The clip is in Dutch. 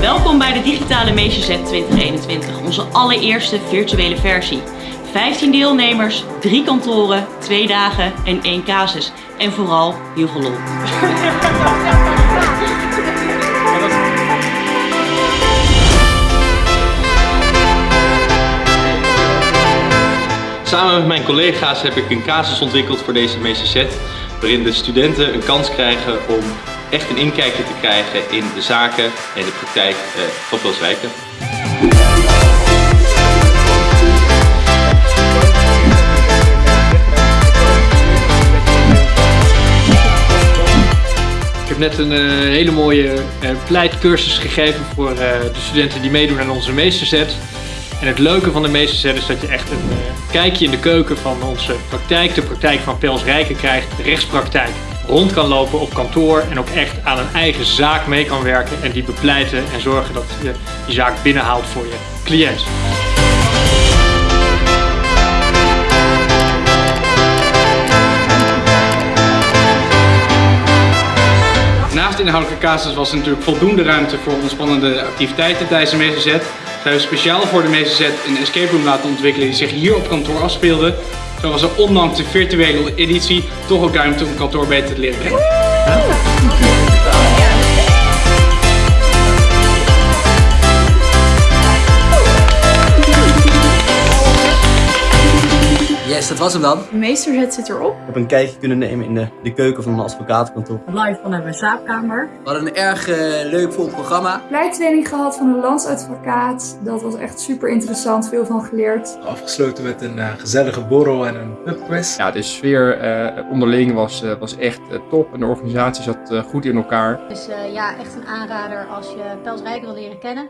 Welkom bij de Digitale Meesterset 2021, onze allereerste virtuele versie. 15 deelnemers, 3 kantoren, 2 dagen en 1 casus. En vooral heel veel lol. Samen met mijn collega's heb ik een casus ontwikkeld voor deze meesterset, waarin de studenten een kans krijgen om echt een inkijkje te krijgen in de zaken en de praktijk eh, van Pelswijken. Ik heb net een uh, hele mooie uh, pleitcursus gegeven voor de studenten die meedoen aan onze meesterzet. En het leuke van de meesterzet is dat je echt een kijkje in de keuken van onze praktijk, de praktijk van Pels Rijken krijgt, de rechtspraktijk. Rond kan lopen op kantoor en ook echt aan een eigen zaak mee kan werken en die bepleiten en zorgen dat je die zaak binnenhaalt voor je cliënt. Naast de inhoudelijke casus was er natuurlijk voldoende ruimte voor ontspannende activiteiten tijdens de meesterzet. We hebben speciaal voor de meesterzet een escape room laten ontwikkelen die zich hier op kantoor afspeelde. Zo was er ondanks de virtuele editie toch ook ruimte om kantoor beter te leren kennen. Yes, dat was hem dan. De meesterzet zit erop. Ik heb een kijkje kunnen nemen in de, de keuken van een advocatenkantoor. Live vanuit mijn slaapkamer. We hadden een erg uh, leuk vol programma. Pleittraining gehad van een landsadvocaat. Dat was echt super interessant, veel van geleerd. Afgesloten met een uh, gezellige borrel en een pubquiz. Ja, de sfeer uh, onderling was, was echt top en de organisatie zat goed in elkaar. Dus ja, echt een aanrader als je Pels Rijk wil leren kennen.